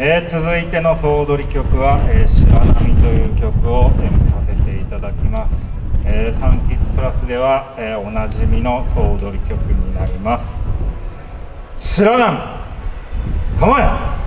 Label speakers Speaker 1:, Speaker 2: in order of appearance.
Speaker 1: えー、続いての総踊り曲は「えー、白波」という曲を演舞させていただきます、えー、サンキッズプラスでは、えー、おなじみの総踊り曲になります。白波構え